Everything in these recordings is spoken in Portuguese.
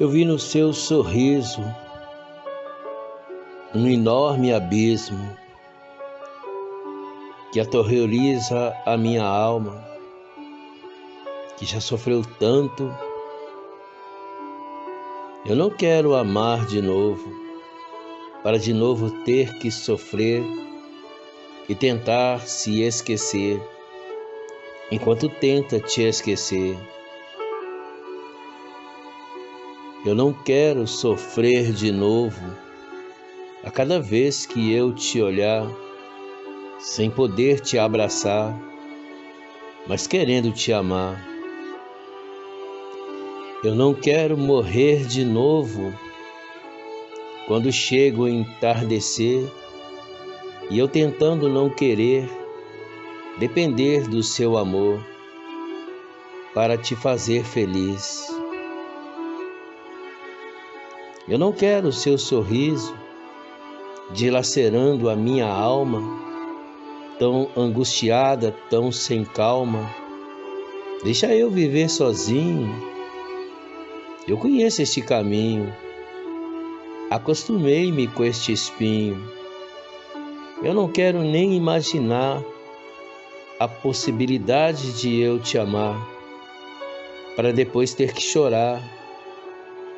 Eu vi no seu sorriso um enorme abismo que aterroriza a minha alma, que já sofreu tanto. Eu não quero amar de novo, para de novo ter que sofrer e tentar se esquecer, enquanto tenta te esquecer. Eu não quero sofrer de novo a cada vez que eu te olhar, sem poder te abraçar, mas querendo te amar. Eu não quero morrer de novo quando chego a entardecer e eu tentando não querer depender do seu amor para te fazer feliz. Eu não quero o seu sorriso dilacerando a minha alma, tão angustiada, tão sem calma. Deixa eu viver sozinho. Eu conheço este caminho. Acostumei-me com este espinho. Eu não quero nem imaginar a possibilidade de eu te amar, para depois ter que chorar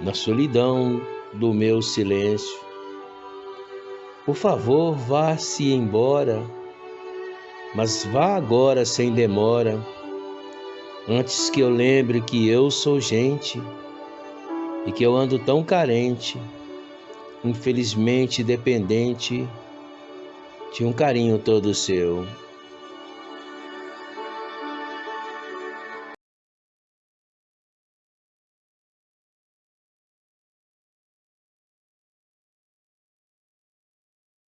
na solidão do meu silêncio. Por favor, vá-se embora, mas vá agora sem demora, antes que eu lembre que eu sou gente e que eu ando tão carente, infelizmente dependente de um carinho todo seu.